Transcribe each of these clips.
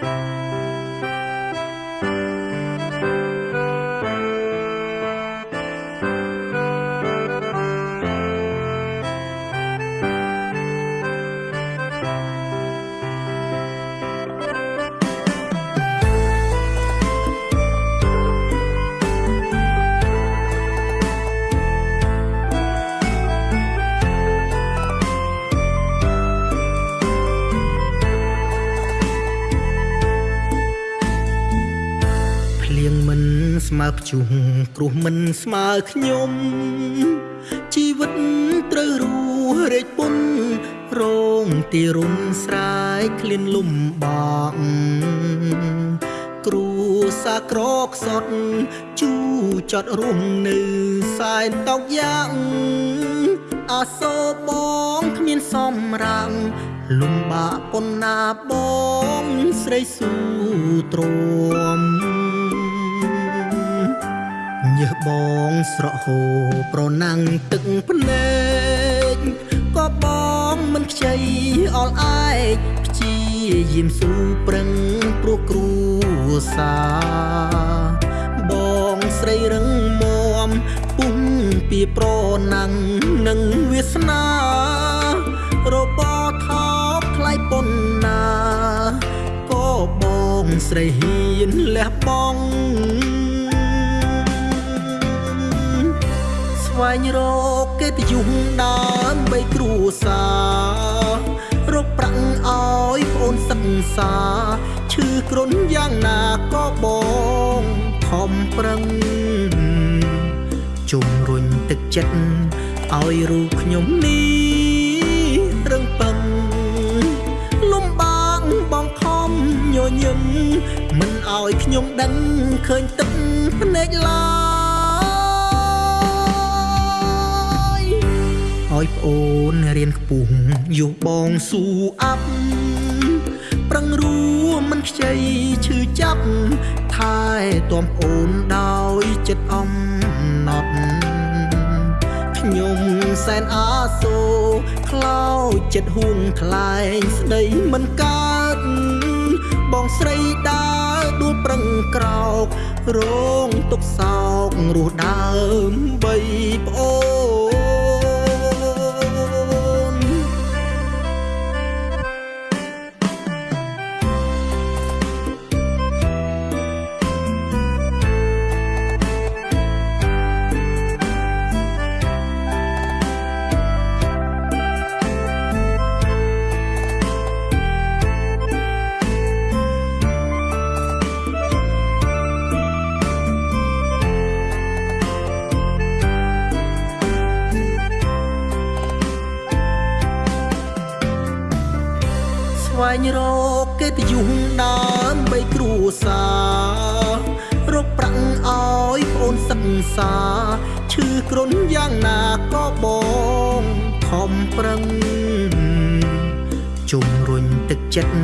Música ស្មើភ្ជុំគ្រោះមិនស្មើខ្ញុំជីវិតត្រូវរស់រែកពុនរងទីរុនស្រែកឃ្លានលំបាកគ្រូសាក្រកសត់ជូចត់រួមនៅសែនតោកយ៉ាងអាសូរបងគ្មានសំរាំងលំបាកប៉ុណ្ណាបងស្រីស៊ូទ្រាំ ញើសបងស្រក់ហូរប្រណាំងទឹកភ្នែកក៏បងមិនខ្ចីអល់ឯកព្យាយាមស៊ូប្រឹងព្រោះគ្រួសារ បងស្រីរឹងមាំពុំពីប្រណាំងនឹងវាសនា របថោបថ្លៃប៉ុណ្ណាក៏បងស្រីហ៊ានលះបង់ វែងរកកិត្តិយសដើម្បីគ្រួសាររកប្រាក់ឲ្យប្អូនសិក្សាឈឺគ្រុនយ៉ាងណាក៏បងខំប្រឹងជំរុញទឹកចិត្តឲ្យរូបខ្ញុំនេះរឹងប៉ឹងលំបាកបងខំញញឹមមិនឲ្យខ្ញុំដឹងឃើញទឹកភ្នែកឡើ ឲ្យប្អូនរៀនខ្ពស់យុះបងស៊ូអាប់ប្រឹងរួមមិនខ្ចីឈឺចាប់ថែទាំប្អូនដោយចិត្តអំណត់ខ្ញុំសែនអាសូរខ្លោចចិត្តហួងថ្លែងស្ដីមិនកើតបងស្រីដើរដួលប្រឹងក្រោករងទុកសោករស់ដើមបីប្អូន វែងរកកិត្តិយសដើម្បីគ្រួសាររកប្រាក់ឲ្យប្អូនសិក្សាឈឺគ្រុនយ៉ាងណាក៏បងខំប្រឹងជំរុញទឹកចិត្ត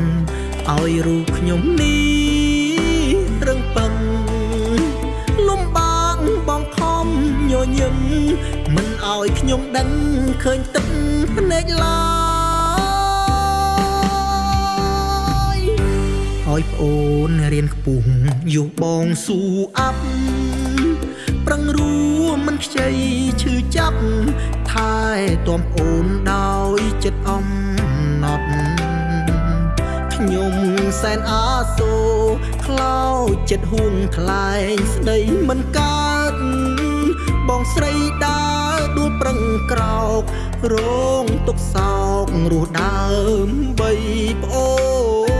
ឲ្យរូបខ្ញុំនេះរឹងប៉ឹងលំបាកបងខំញញឹមមិនឲ្យខ្ញុំដឹងឃើញទឹកភ្នែកឡើយ ឲ្យប្អូនរៀនខ្ពស់យុះបងស៊ូអាប់ប្រឹងរួមមិនខ្ចីឈឺចាប់ថែទាំប្អូនដោយចិត្តអំណត់ខ្ញុំសែនអាសូរខ្លោចចិត្តហួងថ្លែងស្ដីមិនកើតបងស្រីដើរដួលប្រឹងក្រោករងទុកសោករស់ដើមបីប្អូន